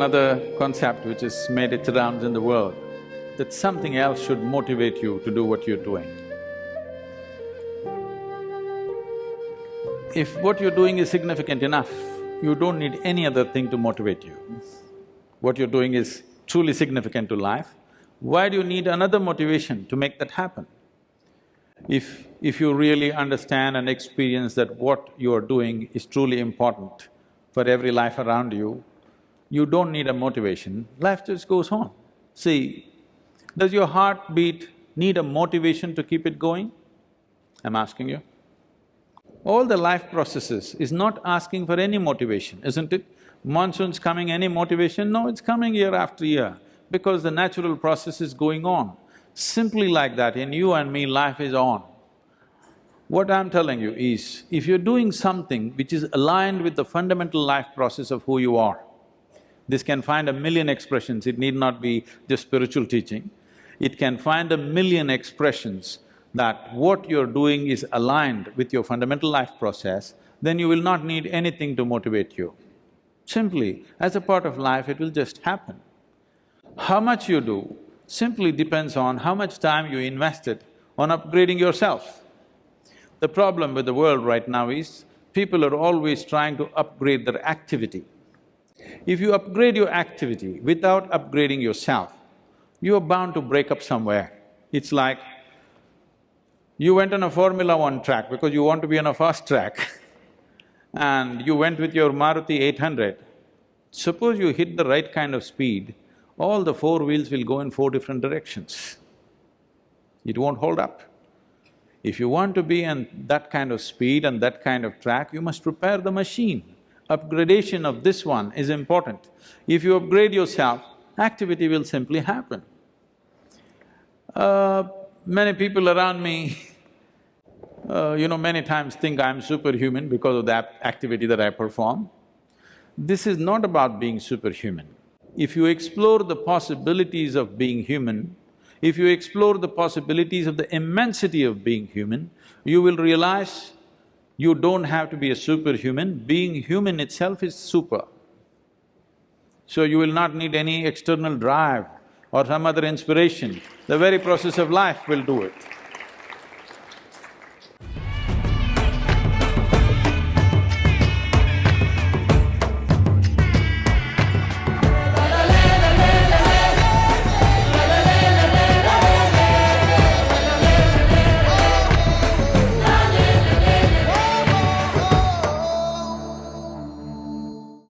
Another concept which has made its rounds in the world, that something else should motivate you to do what you're doing. If what you're doing is significant enough, you don't need any other thing to motivate you. What you're doing is truly significant to life, why do you need another motivation to make that happen? If… if you really understand and experience that what you are doing is truly important for every life around you, you don't need a motivation, life just goes on. See, does your heartbeat need a motivation to keep it going? I'm asking you. All the life processes is not asking for any motivation, isn't it? Monsoon's coming, any motivation? No, it's coming year after year, because the natural process is going on. Simply like that, in you and me, life is on. What I'm telling you is, if you're doing something which is aligned with the fundamental life process of who you are, this can find a million expressions, it need not be just spiritual teaching. It can find a million expressions that what you're doing is aligned with your fundamental life process, then you will not need anything to motivate you. Simply, as a part of life, it will just happen. How much you do simply depends on how much time you invested on upgrading yourself. The problem with the world right now is, people are always trying to upgrade their activity. If you upgrade your activity without upgrading yourself, you are bound to break up somewhere. It's like you went on a Formula One track because you want to be on a fast track and you went with your Maruti 800. Suppose you hit the right kind of speed, all the four wheels will go in four different directions. It won't hold up. If you want to be on that kind of speed and that kind of track, you must prepare the machine upgradation of this one is important. If you upgrade yourself, activity will simply happen. Uh, many people around me, uh, you know, many times think I'm superhuman because of that activity that I perform. This is not about being superhuman. If you explore the possibilities of being human, if you explore the possibilities of the immensity of being human, you will realize you don't have to be a superhuman, being human itself is super. So you will not need any external drive or some other inspiration, the very process of life will do it.